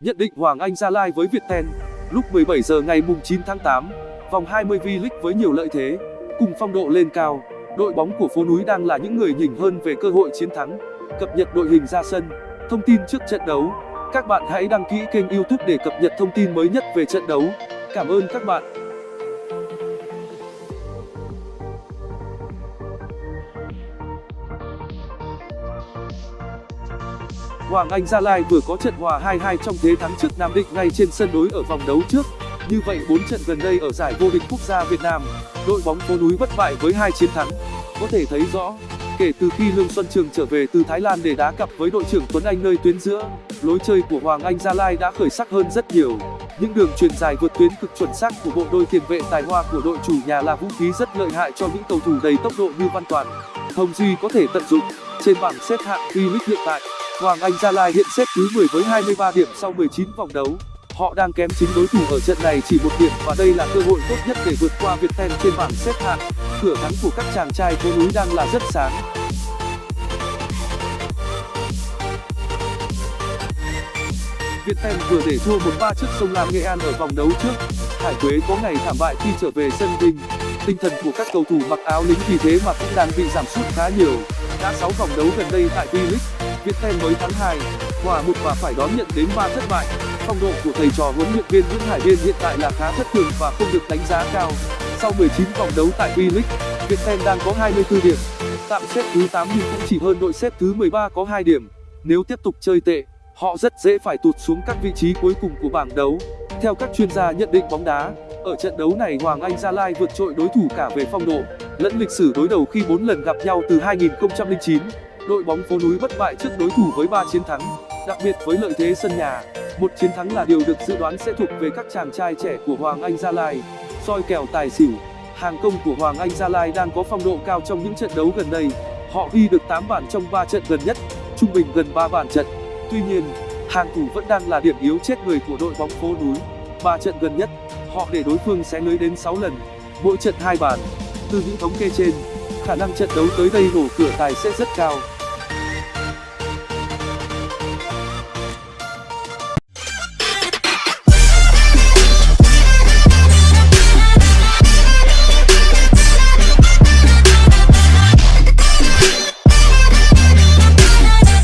Nhận định Hoàng Anh Gia Lai với Viettel. Lúc 17 giờ ngày mùng 9 tháng 8 Vòng 20 V-League với nhiều lợi thế, Cùng phong độ lên cao. Đội bóng của phố núi đang là những người nhỉnh hơn về cơ hội chiến thắng. Cập nhật đội hình ra sân, Thông tin trước trận đấu. Các bạn hãy đăng ký kênh youtube để cập nhật thông tin mới nhất về trận đấu. Cảm ơn các bạn. Hoàng Anh Gia Lai vừa có trận hòa 2-2 trong thế thắng trước Nam Định ngay trên sân đối ở vòng đấu trước. Như vậy 4 trận gần đây ở giải vô địch quốc gia Việt Nam, đội bóng phố núi bất bại với hai chiến thắng. Có thể thấy rõ, kể từ khi Lương Xuân Trường trở về từ Thái Lan để đá cặp với đội trưởng Tuấn Anh nơi tuyến giữa, lối chơi của Hoàng Anh Gia Lai đã khởi sắc hơn rất nhiều. Những đường truyền dài vượt tuyến cực chuẩn xác của bộ đôi tiền vệ tài hoa của đội chủ nhà là vũ khí rất lợi hại cho những cầu thủ đầy tốc độ như Văn Toàn, Hồng Duy có thể tận dụng. Trên bảng xếp hạng V-League hiện tại, Hoàng Anh Gia Lai hiện xếp thứ 10 với 23 điểm sau 19 vòng đấu. Họ đang kém chính đối thủ ở trận này chỉ một điểm và đây là cơ hội tốt nhất để vượt qua Viettel trên bảng xếp hạng. Cửa thắng của các chàng trai phố núi đang là rất sáng. Viettel vừa để thua 1-3 trước sông Lam Nghệ An ở vòng đấu trước. Hải Quế có ngày thảm bại khi trở về sân Vinh. Tinh thần của các cầu thủ mặc áo lính vì thế mà cũng đang bị giảm sút khá nhiều. Đã 6 vòng đấu gần đây tại V-League, Viettel mới thắng 2, hòa 1 và phải đón nhận đến 3 thất bại. Phong độ của thầy trò huấn luyện viên Nguyễn Hải Biên hiện tại là khá thất thường và không được đánh giá cao. Sau 19 vòng đấu tại V-League, Viettel đang có 24 điểm, tạm xếp thứ 8 nhưng cũng chỉ hơn đội xếp thứ 13 có 2 điểm. Nếu tiếp tục chơi tệ, họ rất dễ phải tụt xuống các vị trí cuối cùng của bảng đấu. Theo các chuyên gia nhận định bóng đá, ở trận đấu này Hoàng Anh Gia Lai vượt trội đối thủ cả về phong độ lẫn lịch sử đối đầu khi 4 lần gặp nhau từ 2009 đội bóng phố núi bất bại trước đối thủ với 3 chiến thắng, đặc biệt với lợi thế sân nhà. Một chiến thắng là điều được dự đoán sẽ thuộc về các chàng trai trẻ của hoàng anh gia lai. Soi kèo tài xỉu, hàng công của hoàng anh gia lai đang có phong độ cao trong những trận đấu gần đây. Họ ghi được 8 bàn trong 3 trận gần nhất, trung bình gần 3 bàn trận. Tuy nhiên, hàng thủ vẫn đang là điểm yếu chết người của đội bóng phố núi. 3 trận gần nhất, họ để đối phương xé lưới đến 6 lần, mỗi trận hai bàn từ những thống kê trên, khả năng trận đấu tới đây nổ cửa tài sẽ rất cao.